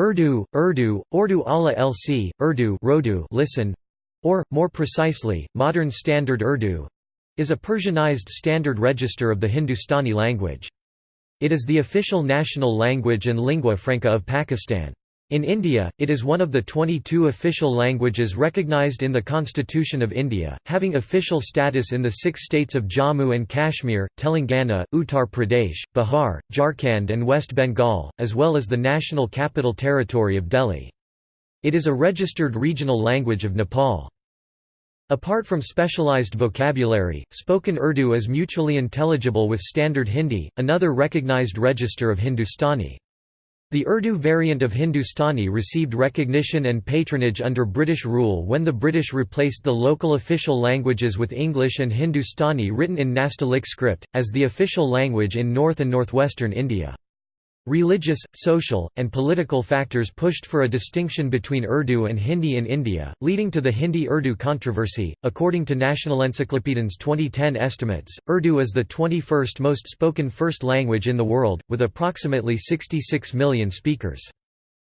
Urdu, Urdu, Urdu ala lc, Urdu Rodu listen, or, more precisely, Modern Standard Urdu is a Persianized standard register of the Hindustani language. It is the official national language and lingua franca of Pakistan. In India, it is one of the 22 official languages recognized in the Constitution of India, having official status in the six states of Jammu and Kashmir, Telangana, Uttar Pradesh, Bihar, Jharkhand and West Bengal, as well as the National Capital Territory of Delhi. It is a registered regional language of Nepal. Apart from specialized vocabulary, spoken Urdu is mutually intelligible with Standard Hindi, another recognized register of Hindustani. The Urdu variant of Hindustani received recognition and patronage under British rule when the British replaced the local official languages with English and Hindustani written in Nastaliq script, as the official language in north and northwestern India. Religious, social, and political factors pushed for a distinction between Urdu and Hindi in India, leading to the Hindi-Urdu controversy. According to Nationalencyklopedien's 2010 estimates, Urdu is the 21st most spoken first language in the world, with approximately 66 million speakers.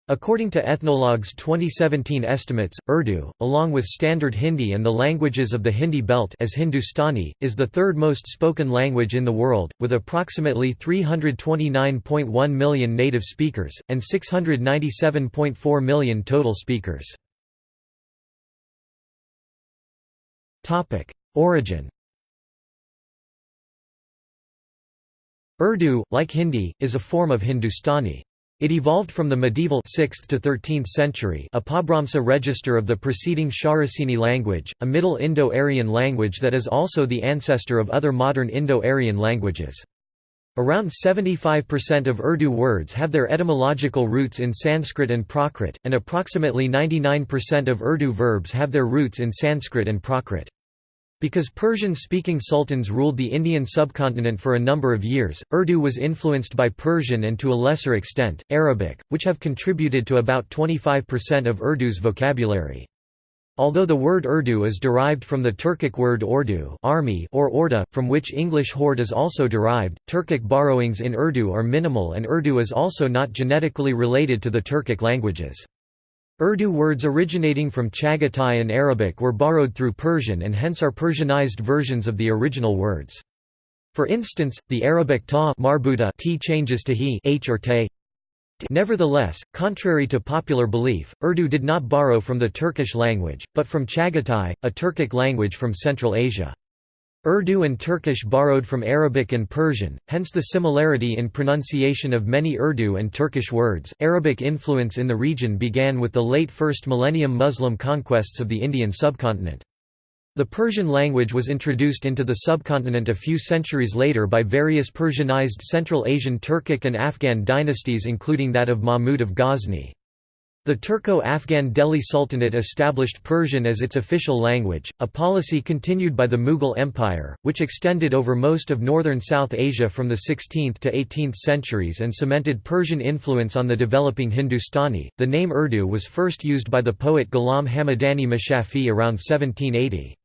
According to Ethnologue's 2017 estimates, Urdu, along with Standard Hindi and the languages of the Hindi belt as Hindustani, is the third most spoken language in the world, with approximately 329.1 million native speakers, and 697.4 million total speakers. Origin Urdu, like Hindi, is a form of Hindustani. It evolved from the medieval 6th to 13th century Apabhramsa register of the preceding Shauraseni language, a Middle Indo-Aryan language that is also the ancestor of other modern Indo-Aryan languages. Around 75% of Urdu words have their etymological roots in Sanskrit and Prakrit, and approximately 99% of Urdu verbs have their roots in Sanskrit and Prakrit. Because Persian-speaking sultans ruled the Indian subcontinent for a number of years, Urdu was influenced by Persian and to a lesser extent, Arabic, which have contributed to about 25% of Urdu's vocabulary. Although the word Urdu is derived from the Turkic word ordu army or orda, from which English horde is also derived, Turkic borrowings in Urdu are minimal and Urdu is also not genetically related to the Turkic languages. Urdu words originating from Chagatai and Arabic were borrowed through Persian and hence are Persianized versions of the original words. For instance, the Arabic ta marbuta t changes to he h or te. Nevertheless, contrary to popular belief, Urdu did not borrow from the Turkish language, but from Chagatai, a Turkic language from Central Asia. Urdu and Turkish borrowed from Arabic and Persian, hence the similarity in pronunciation of many Urdu and Turkish words. Arabic influence in the region began with the late first millennium Muslim conquests of the Indian subcontinent. The Persian language was introduced into the subcontinent a few centuries later by various Persianized Central Asian Turkic and Afghan dynasties including that of Mahmud of Ghazni. The Turco-Afghan Delhi Sultanate established Persian as its official language, a policy continued by the Mughal Empire, which extended over most of northern South Asia from the 16th to 18th centuries and cemented Persian influence on the developing Hindustani. The name Urdu was first used by the poet Ghulam Hamadani Mushafi around 1780.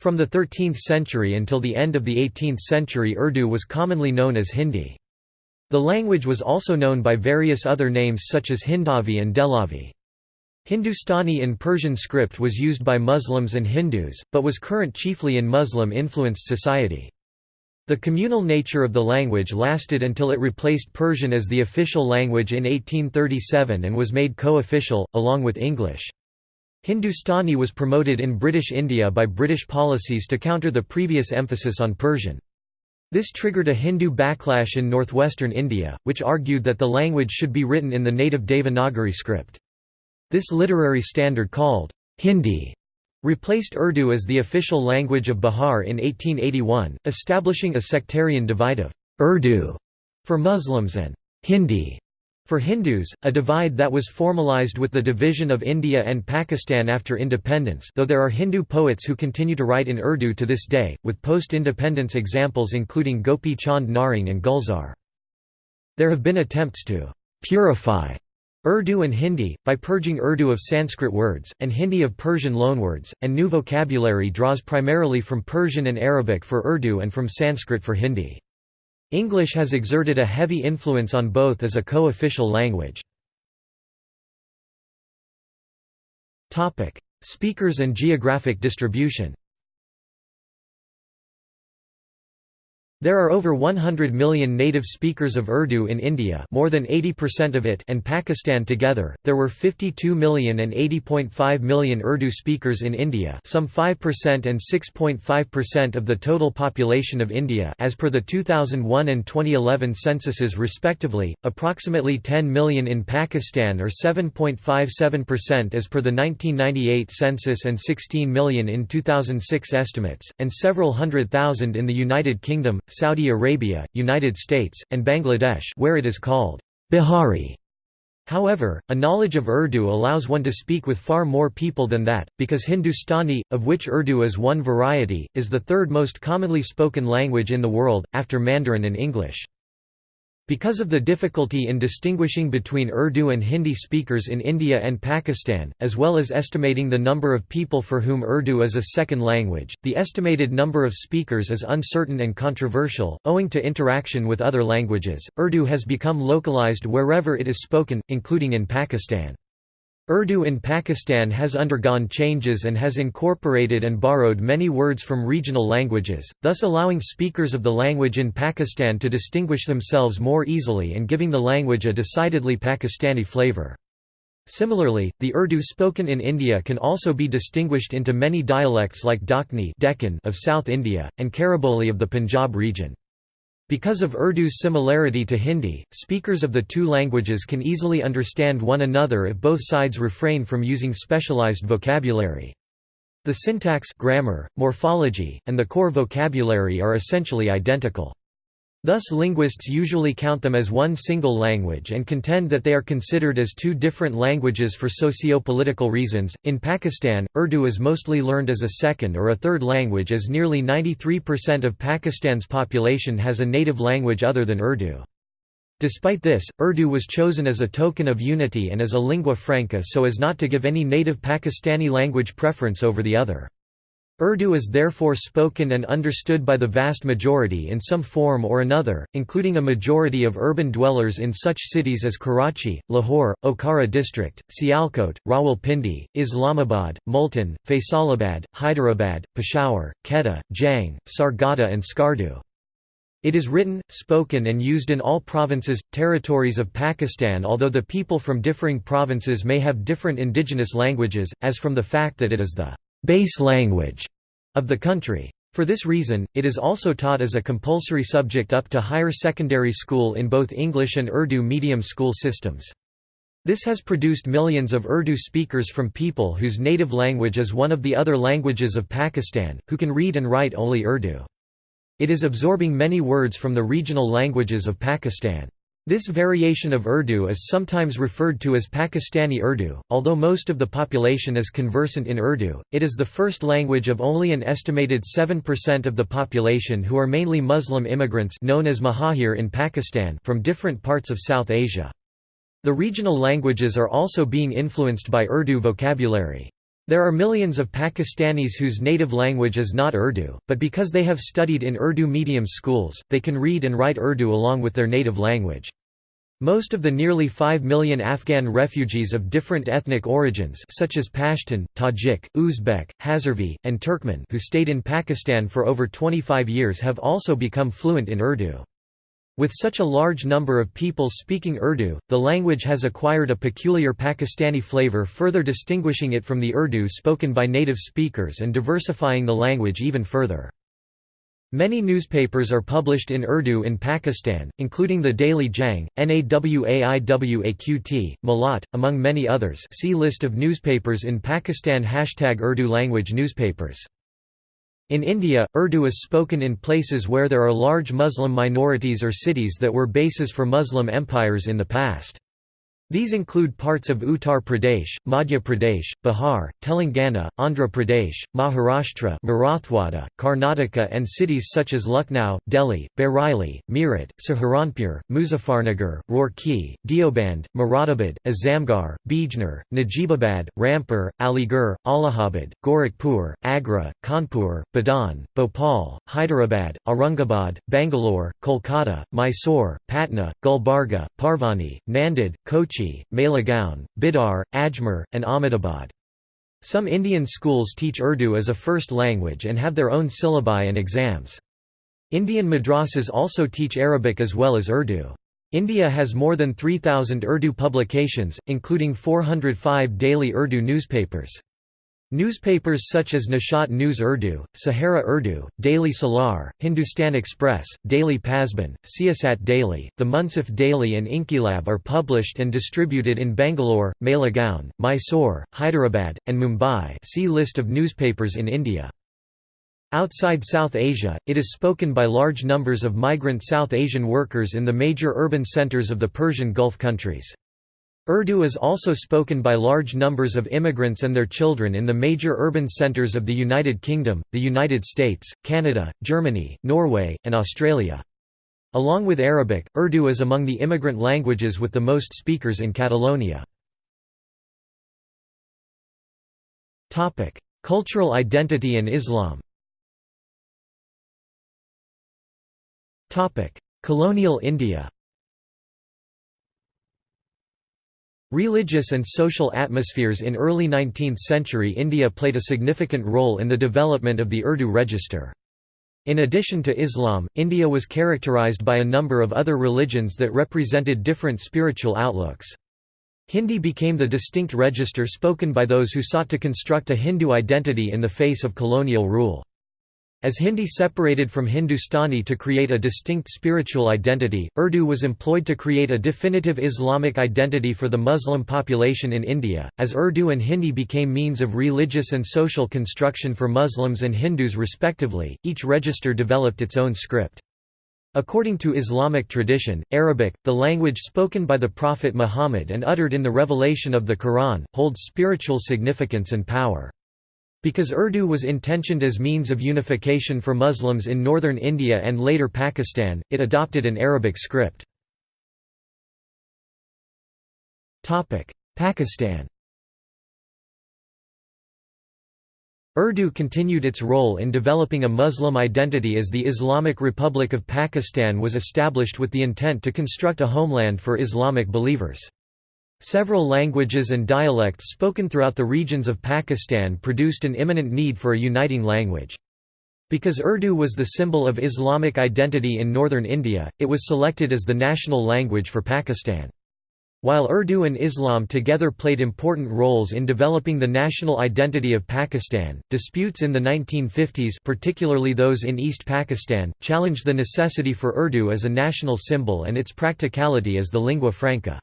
From the 13th century until the end of the 18th century Urdu was commonly known as Hindi. The language was also known by various other names such as Hindavi and Dehlavi. Hindustani in Persian script was used by Muslims and Hindus, but was current chiefly in Muslim-influenced society. The communal nature of the language lasted until it replaced Persian as the official language in 1837 and was made co-official, along with English. Hindustani was promoted in British India by British policies to counter the previous emphasis on Persian. This triggered a Hindu backlash in northwestern India, which argued that the language should be written in the native Devanagari script. This literary standard called Hindi replaced Urdu as the official language of Bihar in 1881, establishing a sectarian divide of Urdu for Muslims and Hindi for Hindus, a divide that was formalized with the division of India and Pakistan after independence though there are Hindu poets who continue to write in Urdu to this day, with post-independence examples including Gopi Chand Narang and Gulzar. There have been attempts to «purify» Urdu and Hindi, by purging Urdu of Sanskrit words, and Hindi of Persian loanwords, and new vocabulary draws primarily from Persian and Arabic for Urdu and from Sanskrit for Hindi. English has exerted a heavy influence on both as a co-official language. Speakers and geographic distribution There are over 100 million native speakers of Urdu in India more than 80% of it and Pakistan together. There were 52 million and 80.5 million Urdu speakers in India some 5% and 6.5% of the total population of India as per the 2001 and 2011 censuses respectively, approximately 10 million in Pakistan or 7.57% as per the 1998 census and 16 million in 2006 estimates, and several hundred thousand in the United Kingdom, Saudi Arabia, United States, and Bangladesh where it is called Bihari. However, a knowledge of Urdu allows one to speak with far more people than that, because Hindustani, of which Urdu is one variety, is the third most commonly spoken language in the world, after Mandarin and English. Because of the difficulty in distinguishing between Urdu and Hindi speakers in India and Pakistan, as well as estimating the number of people for whom Urdu is a second language, the estimated number of speakers is uncertain and controversial. Owing to interaction with other languages, Urdu has become localized wherever it is spoken, including in Pakistan. Urdu in Pakistan has undergone changes and has incorporated and borrowed many words from regional languages, thus allowing speakers of the language in Pakistan to distinguish themselves more easily and giving the language a decidedly Pakistani flavor. Similarly, the Urdu spoken in India can also be distinguished into many dialects like Dakhni Deccan of South India, and Khariboli of the Punjab region. Because of Urdu's similarity to Hindi, speakers of the two languages can easily understand one another if both sides refrain from using specialized vocabulary. The syntax grammar, morphology, and the core vocabulary are essentially identical. Thus linguists usually count them as one single language and contend that they are considered as two different languages for socio-political reasons. In Pakistan, Urdu is mostly learned as a second or a third language as nearly 93% of Pakistan's population has a native language other than Urdu. Despite this, Urdu was chosen as a token of unity and as a lingua franca so as not to give any native Pakistani language preference over the other. Urdu is therefore spoken and understood by the vast majority in some form or another, including a majority of urban dwellers in such cities as Karachi, Lahore, Okara district, Sialkot, Rawalpindi, Islamabad, Multan, Faisalabad, Hyderabad, Peshawar, Quetta, Jhang, Sargodha and Skardu. It is written, spoken and used in all provinces, territories of Pakistan although the people from differing provinces may have different indigenous languages, as from the fact that it is the base language of the country. For this reason, it is also taught as a compulsory subject up to higher secondary school in both English and Urdu medium school systems. This has produced millions of Urdu speakers from people whose native language is one of the other languages of Pakistan, who can read and write only Urdu. It is absorbing many words from the regional languages of Pakistan. This variation of Urdu is sometimes referred to as Pakistani Urdu. Although most of the population is conversant in Urdu, it is the first language of only an estimated 7% of the population who are mainly Muslim immigrants known as Muhajir in Pakistan from different parts of South Asia. The regional languages are also being influenced by Urdu vocabulary. There are millions of Pakistanis whose native language is not Urdu, but because they have studied in Urdu medium schools, they can read and write Urdu along with their native language. Most of the nearly 5 million Afghan refugees of different ethnic origins such as Pashtun, Tajik, Uzbek, Hazarvi, and Turkmen who stayed in Pakistan for over 25 years have also become fluent in Urdu. With such a large number of people speaking Urdu, the language has acquired a peculiar Pakistani flavor further distinguishing it from the Urdu spoken by native speakers and diversifying the language even further. Many newspapers are published in Urdu in Pakistan, including the Daily Jang, Nawaiwaqt, Malat, among many others. See List of newspapers in Pakistan. Hashtag Urdu language newspapers. In India, Urdu is spoken in places where there are large Muslim minorities or cities that were bases for Muslim empires in the past. These include parts of Uttar Pradesh, Madhya Pradesh, Bihar, Telangana, Andhra Pradesh, Maharashtra Marathwada, Karnataka and cities such as Lucknow, Delhi, Bareilly, Meerut, Saharanpur, Muzaffarnagar, Roorkee, Deoband, Moradabad, Azamgarh, Bijnor, Najibabad, Rampur, Aligarh, Allahabad, Gorakhpur, Agra, Kanpur, Budaun, Bhopal, Hyderabad, Aurangabad, Bangalore, Kolkata, Mysore, Patna, Gulbarga, Parbhani, Nanded, Kochi Kochi, Malegaon, Bidar, Ajmer, and Ahmedabad. Some Indian schools teach Urdu as a first language and have their own syllabi and exams. Indian madrasas also teach Arabic as well as Urdu. India has more than 3,000 Urdu publications, including 405 daily Urdu newspapers. Newspapers such as Nishat News Urdu, Sahara Urdu, Daily Salar, Hindustan Express, Daily Pasban, Siyasat Daily, The Munsif Daily and Inquilab are published and distributed in Bangalore, Malegaon, Mysore, Hyderabad, and Mumbai see List of newspapers in India. Outside South Asia, it is spoken by large numbers of migrant South Asian workers in the major urban centers of the Persian Gulf countries. Urdu is also spoken by large numbers of immigrants and their children in the major urban centers of the United Kingdom, the United States, Canada, Germany, Norway, and Australia. Along with Arabic, Urdu is among the immigrant languages with the most speakers in Catalonia. Cultural identity and Islam Colonial India Religious and social atmospheres in early 19th century India played a significant role in the development of the Urdu register. In addition to Islam, India was characterized by a number of other religions that represented different spiritual outlooks. Hindi became the distinct register spoken by those who sought to construct a Hindu identity in the face of colonial rule. As Hindi separated from Hindustani to create a distinct spiritual identity, Urdu was employed to create a definitive Islamic identity for the Muslim population in India. As Urdu and Hindi became means of religious and social construction for Muslims and Hindus respectively, each register developed its own script. According to Islamic tradition, Arabic, the language spoken by the Prophet Muhammad and uttered in the revelation of the Quran, holds spiritual significance and power. Because Urdu was intentioned as means of unification for Muslims in northern India and later Pakistan, it adopted an Arabic script. Pakistan Urdu continued its role in developing a Muslim identity as the Islamic Republic of Pakistan was established with the intent to construct a homeland for Islamic believers. Several languages and dialects spoken throughout the regions of Pakistan produced an imminent need for a uniting language. Because Urdu was the symbol of Islamic identity in northern India, it was selected as the national language for Pakistan. While Urdu and Islam together played important roles in developing the national identity of Pakistan, disputes in the 1950s particularly those in East Pakistan, challenged the necessity for Urdu as a national symbol and its practicality as the lingua franca.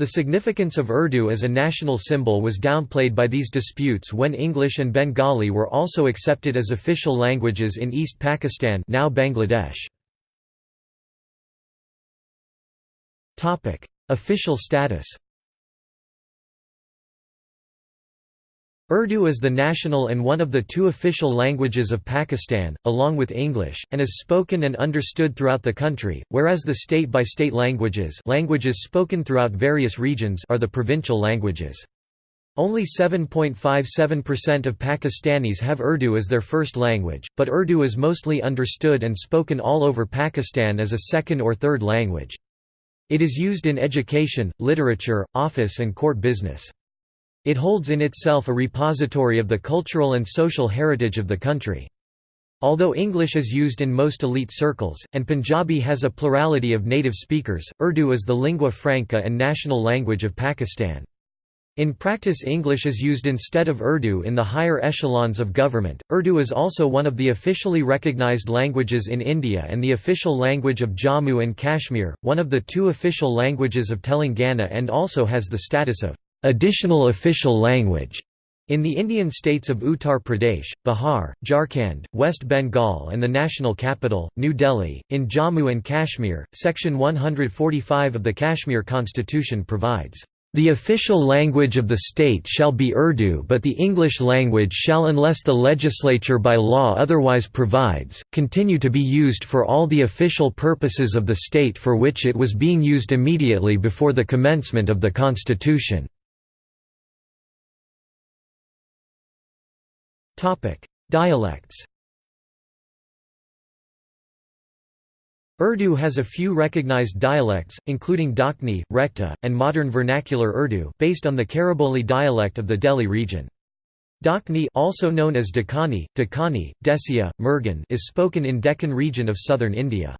The significance of Urdu as a national symbol was downplayed by these disputes when English and Bengali were also accepted as official languages in East Pakistan now Bangladesh. Official status Urdu is the national and one of the two official languages of Pakistan, along with English, and is spoken and understood throughout the country, whereas the state-by-state -state languages, languages spoken throughout various regions are the provincial languages. Only 7.57% of Pakistanis have Urdu as their first language, but Urdu is mostly understood and spoken all over Pakistan as a second or third language. It is used in education, literature, office and court business. It holds in itself a repository of the cultural and social heritage of the country. Although English is used in most elite circles, and Punjabi has a plurality of native speakers, Urdu is the lingua franca and national language of Pakistan. In practice English is used instead of Urdu in the higher echelons of government. Urdu is also one of the officially recognized languages in India and the official language of Jammu and Kashmir, one of the two official languages of Telangana and also has the status of additional official language in the Indian states of Uttar Pradesh, Bihar, Jharkhand, West Bengal and the national capital, New Delhi. In Jammu and Kashmir, Section 145 of the Kashmir Constitution provides, "...the official language of the state shall be Urdu but the English language shall unless the legislature by law otherwise provides, continue to be used for all the official purposes of the state for which it was being used immediately before the commencement of the Constitution." Dialects Urdu has a few recognized dialects, including Dakhni, Rekhta, and modern vernacular Urdu based on the Khariboli dialect of the Delhi region. Dakhni also known as Dakhani, Dakhani, Desia, Murgan is spoken in Deccan region of southern India.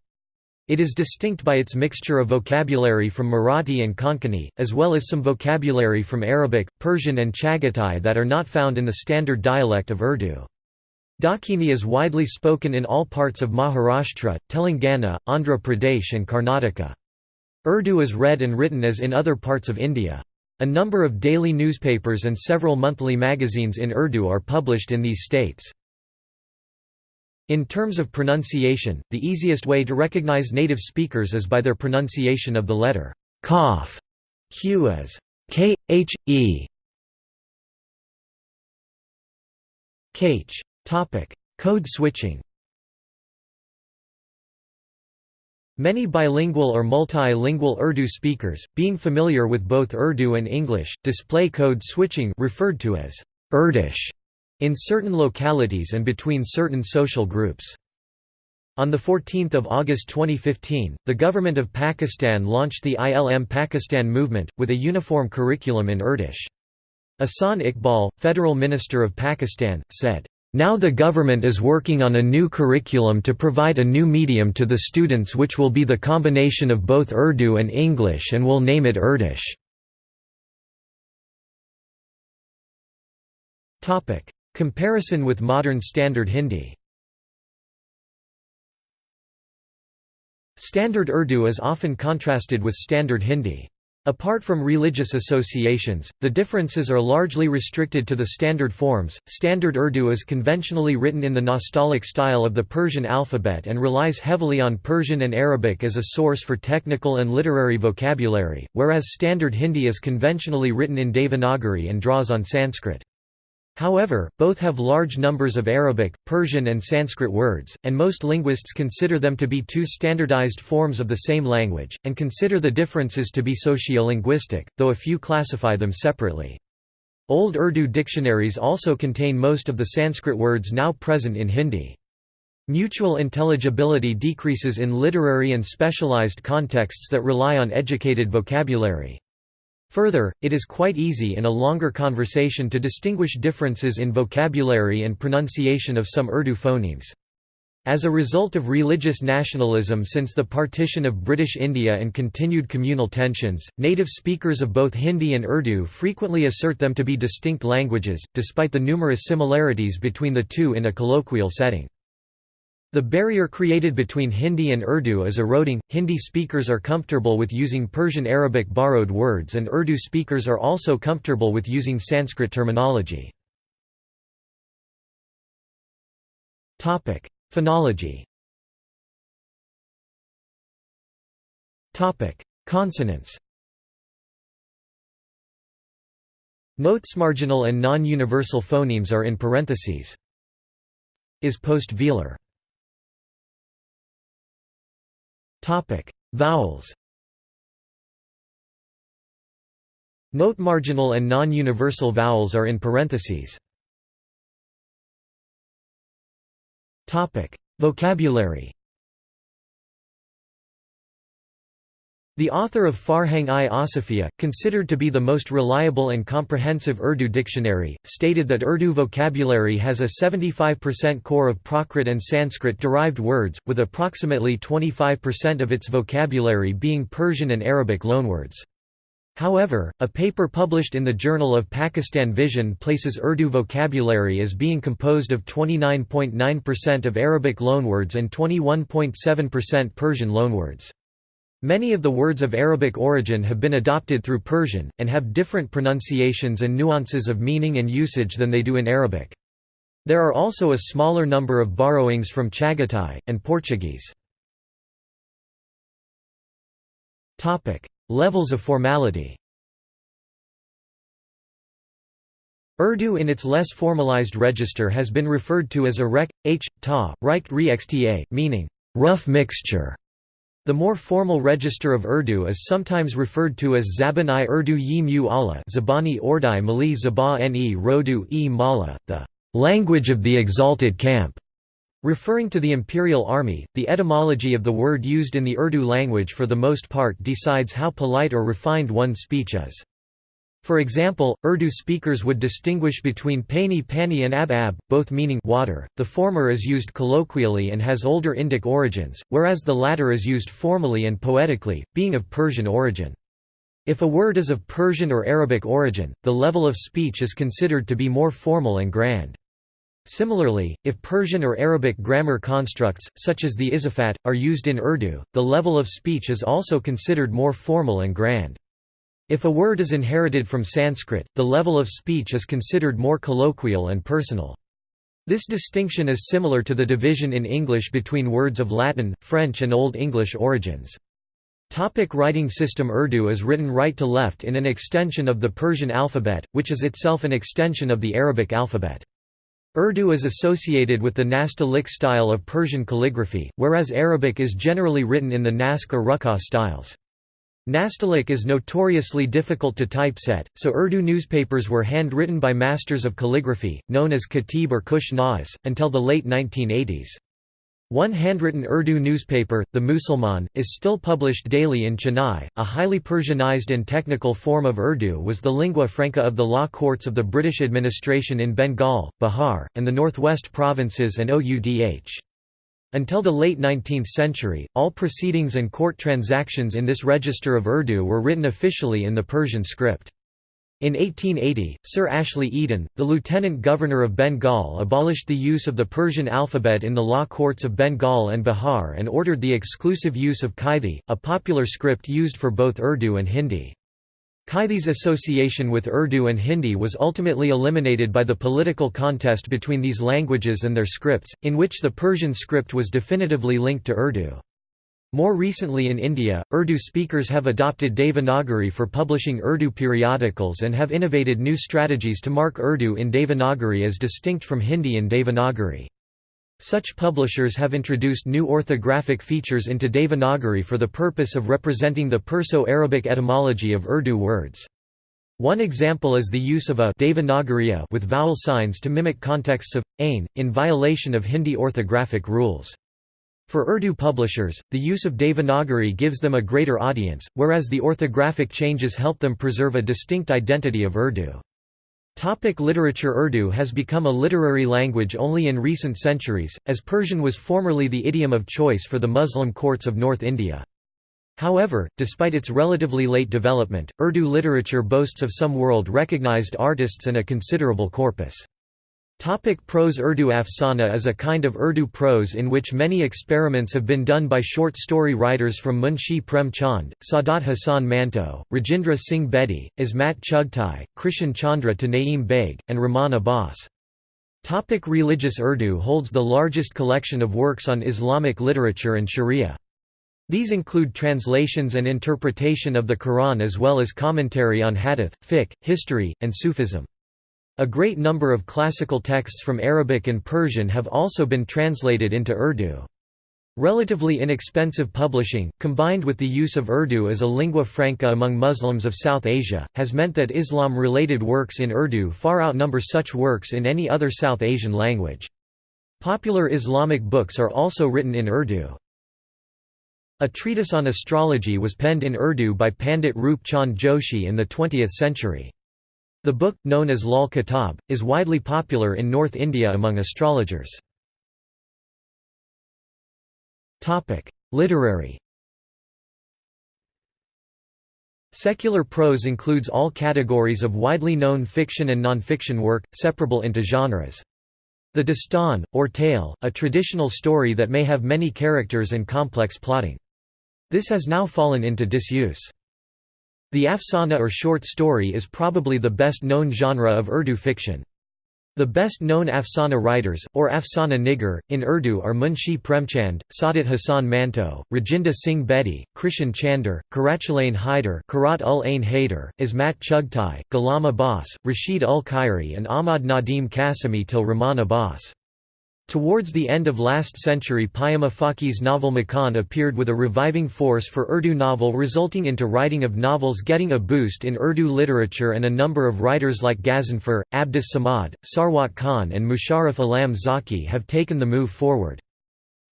It is distinct by its mixture of vocabulary from Marathi and Konkani, as well as some vocabulary from Arabic, Persian and Chagatai that are not found in the standard dialect of Urdu. Dakhini is widely spoken in all parts of Maharashtra, Telangana, Andhra Pradesh and Karnataka. Urdu is read and written as in other parts of India. A number of daily newspapers and several monthly magazines in Urdu are published in these states. In terms of pronunciation, the easiest way to recognize native speakers is by their pronunciation of the letter kaf, q as k h e. Topic: Code switching. Many bilingual or multilingual Urdu speakers, being familiar with both Urdu and English, display code switching referred to as Urdish in certain localities and between certain social groups. On 14 August 2015, the government of Pakistan launched the ILM Pakistan movement, with a uniform curriculum in Urdish. Ahsan Iqbal, Federal Minister of Pakistan, said, "...now the government is working on a new curriculum to provide a new medium to the students which will be the combination of both Urdu and English and will name it Urdish." Comparison with modern Standard Hindi Standard Urdu is often contrasted with Standard Hindi. Apart from religious associations, the differences are largely restricted to the standard forms. Standard Urdu is conventionally written in the Nastaliq style of the Persian alphabet and relies heavily on Persian and Arabic as a source for technical and literary vocabulary, whereas Standard Hindi is conventionally written in Devanagari and draws on Sanskrit. However, both have large numbers of Arabic, Persian and Sanskrit words, and most linguists consider them to be two standardized forms of the same language, and consider the differences to be sociolinguistic, though a few classify them separately. Old Urdu dictionaries also contain most of the Sanskrit words now present in Hindi. Mutual intelligibility decreases in literary and specialized contexts that rely on educated vocabulary. Further, it is quite easy in a longer conversation to distinguish differences in vocabulary and pronunciation of some Urdu phonemes. As a result of religious nationalism since the partition of British India and continued communal tensions, native speakers of both Hindi and Urdu frequently assert them to be distinct languages, despite the numerous similarities between the two in a colloquial setting. The barrier created between Hindi and Urdu is eroding. Hindi speakers are comfortable with using Persian Arabic borrowed words, and Urdu speakers are also comfortable with using Sanskrit terminology. Topic: Phonology. Topic: Consonants. Notes marginal and non-universal phonemes are in parentheses. Is post-velar. Topic: Vowels. Note marginal and non-universal vowels are in parentheses. Topic: Vocabulary. The author of Farhang-i Asafia, considered to be the most reliable and comprehensive Urdu dictionary, stated that Urdu vocabulary has a 75% core of Prakrit and Sanskrit-derived words, with approximately 25% of its vocabulary being Persian and Arabic loanwords. However, a paper published in the Journal of Pakistan Vision places Urdu vocabulary as being composed of 29.9% of Arabic loanwords and 21.7% Persian loanwords. Many of the words of Arabic origin have been adopted through Persian, and have different pronunciations and nuances of meaning and usage than they do in Arabic. There are also a smaller number of borrowings from Chagatai, and Portuguese. Levels of formality Urdu in its less formalized register has been referred to as a rek, h, ta, reicht re xta, meaning, rough mixture. The more formal register of Urdu is sometimes referred to as Zaban-i Urdu yi mu ala Zabani Ordai Mali Zaba-ne Rodu e Mala, the language of the exalted camp. Referring to the imperial army, the etymology of the word used in the Urdu language for the most part decides how polite or refined one's speech is. For example, Urdu speakers would distinguish between pani pani and ab ab, both meaning water. The former is used colloquially and has older Indic origins, whereas the latter is used formally and poetically, being of Persian origin. If a word is of Persian or Arabic origin, the level of speech is considered to be more formal and grand. Similarly, if Persian or Arabic grammar constructs, such as the izafat, are used in Urdu, the level of speech is also considered more formal and grand. If a word is inherited from Sanskrit, the level of speech is considered more colloquial and personal. This distinction is similar to the division in English between words of Latin, French and Old English origins. Topic writing system Urdu is written right to left in an extension of the Persian alphabet, which is itself an extension of the Arabic alphabet. Urdu is associated with the Nastaliq style of Persian calligraphy, whereas Arabic is generally written in the Naskh or Ruqqa styles. Nastaliq is notoriously difficult to typeset, so Urdu newspapers were handwritten by masters of calligraphy, known as Khatib or Kush until the late 1980s. One handwritten Urdu newspaper, The Musalman, is still published daily in Chennai. A highly Persianized and technical form of Urdu was the lingua franca of the law courts of the British administration in Bengal, Bihar, and the northwest provinces and OUDH. Until the late 19th century, all proceedings and court transactions in this register of Urdu were written officially in the Persian script. In 1880, Sir Ashley Eden, the Lieutenant Governor of Bengal abolished the use of the Persian alphabet in the law courts of Bengal and Bihar and ordered the exclusive use of Kaithi, a popular script used for both Urdu and Hindi. Kaithi's association with Urdu and Hindi was ultimately eliminated by the political contest between these languages and their scripts, in which the Persian script was definitively linked to Urdu. More recently in India, Urdu speakers have adopted Devanagari for publishing Urdu periodicals and have innovated new strategies to mark Urdu in Devanagari as distinct from Hindi in Devanagari. Such publishers have introduced new orthographic features into Devanagari for the purpose of representing the Perso-Arabic etymology of Urdu words. One example is the use of a Devanagariya with vowel signs to mimic contexts of ain, in violation of Hindi orthographic rules. For Urdu publishers, the use of Devanagari gives them a greater audience, whereas the orthographic changes help them preserve a distinct identity of Urdu. Topic literature Urdu has become a literary language only in recent centuries, as Persian was formerly the idiom of choice for the Muslim courts of North India. However, despite its relatively late development, Urdu literature boasts of some world-recognized artists and a considerable corpus. Topic prose Urdu Afsana is a kind of Urdu prose in which many experiments have been done by short story writers from Munshi Prem Chand, Saadat Hasan Manto, Rajendra Singh Bedi, Ismat Chughtai, Krishan Chandra to Naeem Beg, and Rahman Abbas. Topic Religious Urdu holds the largest collection of works on Islamic literature and sharia. These include translations and interpretation of the Quran as well as commentary on hadith, fiqh, history, and Sufism. A great number of classical texts from Arabic and Persian have also been translated into Urdu. Relatively inexpensive publishing, combined with the use of Urdu as a lingua franca among Muslims of South Asia, has meant that Islam-related works in Urdu far outnumber such works in any other South Asian language. Popular Islamic books are also written in Urdu. A treatise on astrology was penned in Urdu by Pandit Roop Chand Joshi in the 20th century. The book, known as Lal Kitab, is widely popular in North India among astrologers. Literary Secular prose includes all categories of widely known fiction and non-fiction work, separable into genres. The dastan, or tale, a traditional story that may have many characters and complex plotting. This has now fallen into disuse. The afsana or short story is probably the best known genre of Urdu fiction. The best known afsana writers, or afsana nigar, in Urdu are Munshi Premchand, Saadat Hasan Manto, Rajendra Singh Bedi, Krishan Chander, Karachalain Haider Karat ul Ain Haider, Ismat Chughtai, Ghulam Abbas, Rashid ul Khairi and Ahmad Nadim Qasimi till Rahman Abbas. Towards the end of last century Payama Faki's novel Makan appeared with a reviving force for Urdu novel resulting into writing of novels getting a boost in Urdu literature and a number of writers like Ghazanfar, Abdus Samad, Sarwat Khan and Musharraf Alam Zauqi have taken the move forward.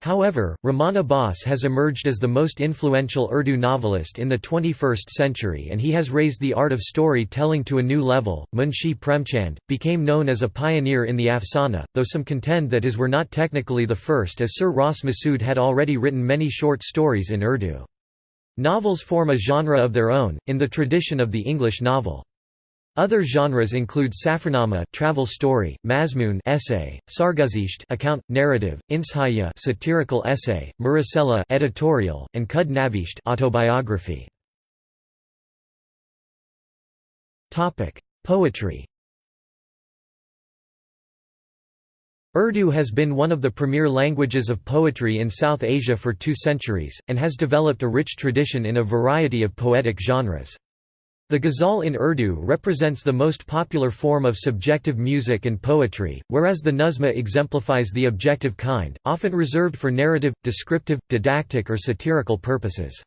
However, Rahman Abbas has emerged as the most influential Urdu novelist in the 21st century and he has raised the art of story-telling to a new level. Munshi Premchand became known as a pioneer in the afsana, though some contend that his were not technically the first as Sir Ross Masood had already written many short stories in Urdu. Novels form a genre of their own, in the tradition of the English novel. Other genres include Safarnama travel story, Mazmoon essay, Sarguzisht account, narrative, Inshaya satirical essay, Murasela editorial, and Khud Navisht autobiography. Topic: Poetry. Urdu has been one of the premier languages of poetry in South Asia for two centuries, and has developed a rich tradition in a variety of poetic genres. The ghazal in Urdu represents the most popular form of subjective music and poetry, whereas the nazma exemplifies the objective kind, often reserved for narrative, descriptive, didactic or satirical purposes.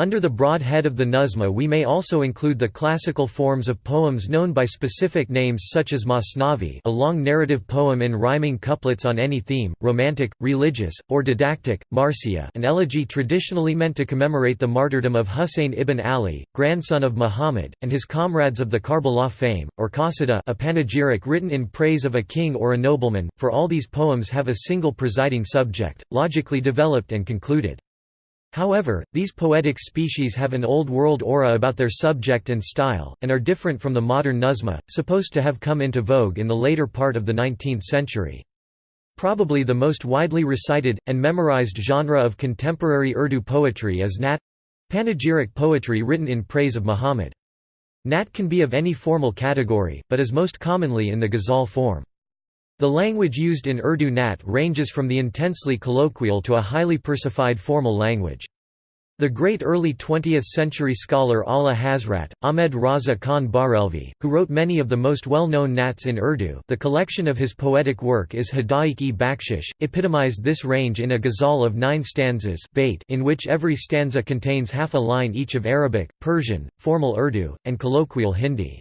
Under the broad head of the Nazma we may also include the classical forms of poems known by specific names such as Masnavi a long narrative poem in rhyming couplets on any theme, romantic, religious, or didactic, Marsiya an elegy traditionally meant to commemorate the martyrdom of Husayn ibn Ali, grandson of Muhammad, and his comrades of the Karbala fame, or Qasida a panegyric written in praise of a king or a nobleman, for all these poems have a single presiding subject, logically developed and concluded. However, these poetic species have an Old World aura about their subject and style, and are different from the modern Nazma, supposed to have come into vogue in the later part of the 19th century. Probably the most widely recited, and memorized genre of contemporary Urdu poetry is Nat—panegyric poetry written in praise of Muhammad. Nat can be of any formal category, but is most commonly in the ghazal form. The language used in Urdu Nat ranges from the intensely colloquial to a highly versified formal language. The great early 20th-century scholar Ala Hazrat, Ahmed Raza Khan Barelvi, who wrote many of the most well-known nats in Urdu the collection of his poetic work is Hadaik-e Bakshish, epitomized this range in a ghazal of nine stanzas in which every stanza contains half a line each of Arabic, Persian, formal Urdu, and colloquial Hindi.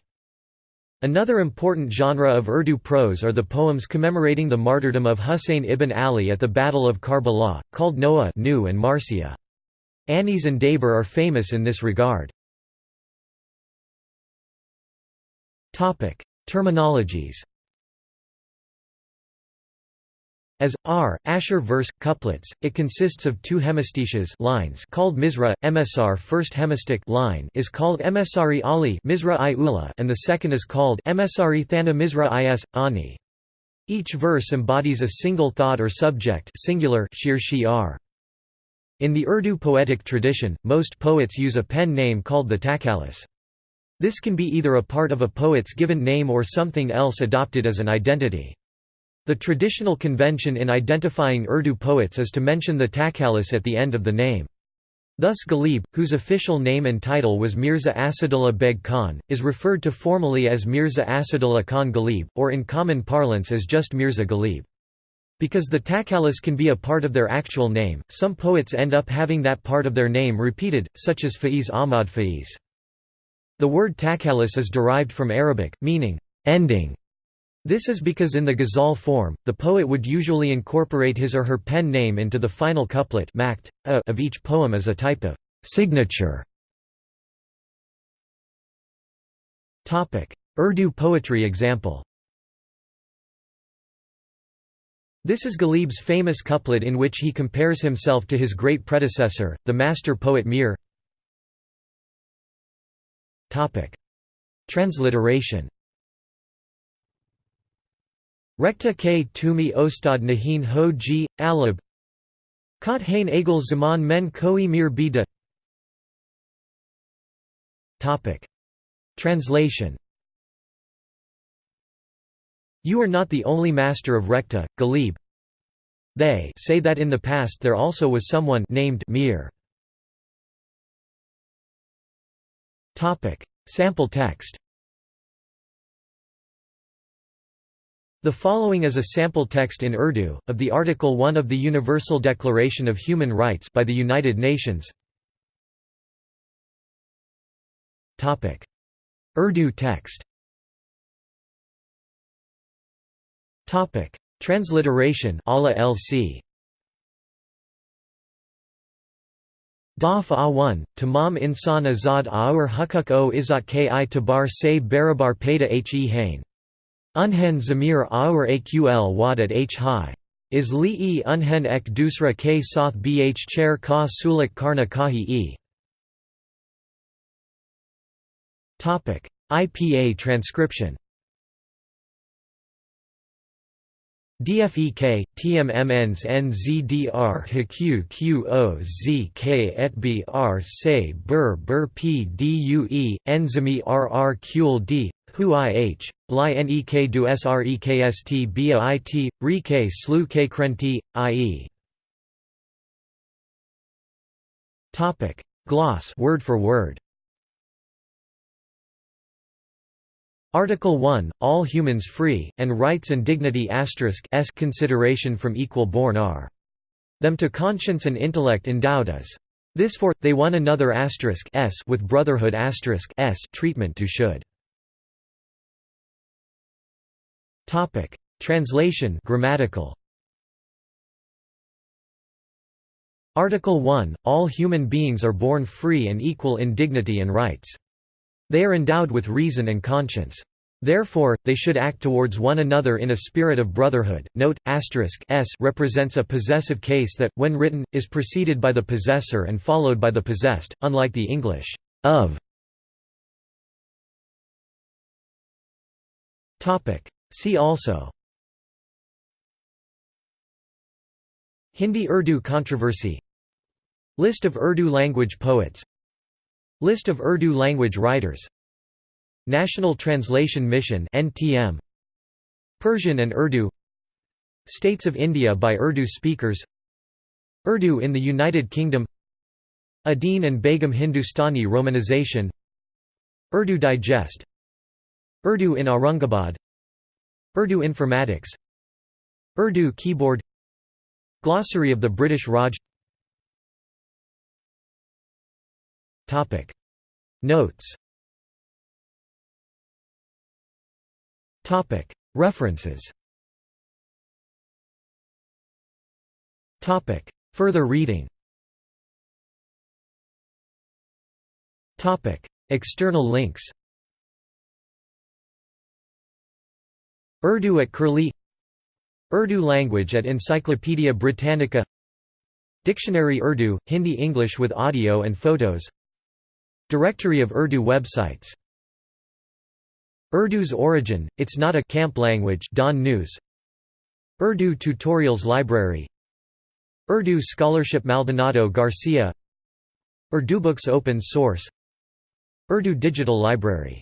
Another important genre of Urdu prose are the poems commemorating the martyrdom of Husayn ibn Ali at the Battle of Karbala, called Noha and Marsiya. Anis and Dabeer are famous in this regard. Terminologies As r Asher verse couplets, it consists of two hemistiches lines called misra. Emsar first hemistic line is called Emsari Ali misra i ula, and the second is called Emsari thana misra is ani. Each verse embodies a single thought or subject, singular shir shiar. In the Urdu poetic tradition, most poets use a pen name called the takhallus. This can be either a part of a poet's given name or something else adopted as an identity. The traditional convention in identifying Urdu poets is to mention the takhallus at the end of the name. Thus Ghalib, whose official name and title was Mirza Asadullah Beg Khan, is referred to formally as Mirza Asadullah Khan Ghalib, or in common parlance as just Mirza Ghalib. Because the takhallus can be a part of their actual name, some poets end up having that part of their name repeated, such as Faiz Ahmad Faiz. The word takhallus is derived from Arabic, meaning, ending, this is because in the ghazal form, the poet would usually incorporate his or her pen name into the final couplet of each poem as a type of signature. Urdu poetry example This is Ghalib's famous couplet in which he compares himself to his great predecessor, the master poet Mir. Transliteration Rekhta k. Tumi ostad nahin ho ji, alab. Kot hain zaman men koi mir bida. Translation. You are not the only master of Rekhta, Ghalib. They say that in the past there also was someone named Mir. Sample text The following is a sample text in Urdu, of the Article 1 of the Universal Declaration of Human Rights by the United Nations. Urdu text Transliteration Allah LC Daf A1, Tamam Insan Azad Aur Hukuk o Izat Ki Tabar Se Barabar Peda He Hain. Unhen Zamir Aur Aql Wadat H High. Is li e unhen ek dusra k soth bh chair ka sulik karna kahi e. IPA transcription DFEK, TMMNs NZDR HQ QOZK et se bur bur P DUE, Enzimi RR D, Hu IH, Bly NEK du SREKST BAIT, Rike Slu K Krenti, IE. Gloss word for word Article 1, all humans free, and rights and dignity asterisk s consideration from equal born are. Them to conscience and intellect endowed as. This for, they one another asterisk s with brotherhood asterisk s treatment to should. Translation grammatical. Article 1, all human beings are born free and equal in dignity and rights. They are endowed with reason and conscience. Therefore, they should act towards one another in a spirit of brotherhood. Note: asterisk s represents a possessive case that, when written, is preceded by the possessor and followed by the possessed, unlike the English of. Topic. See also. Hindi-Urdu controversy List of Urdu language poets List of Urdu language writers National Translation Mission NTM Persian and Urdu States of India by Urdu speakers Urdu in the United Kingdom Uddin and Begum Hindustani romanization Urdu Digest Urdu in Aurangabad Urdu Informatics. Urdu keyboard. Glossary of the British Raj. Notes. References. Further reading. External links Urdu at Curlie. Urdu language at Encyclopaedia Britannica. Dictionary Urdu, Hindi-English with audio and photos. Directory of Urdu websites. Urdu's origin, it's not a camp language Dawn News. Urdu Tutorials Library. Urdu Scholarship Maldonado Garcia. Urdubooks Open Source. Urdu Digital Library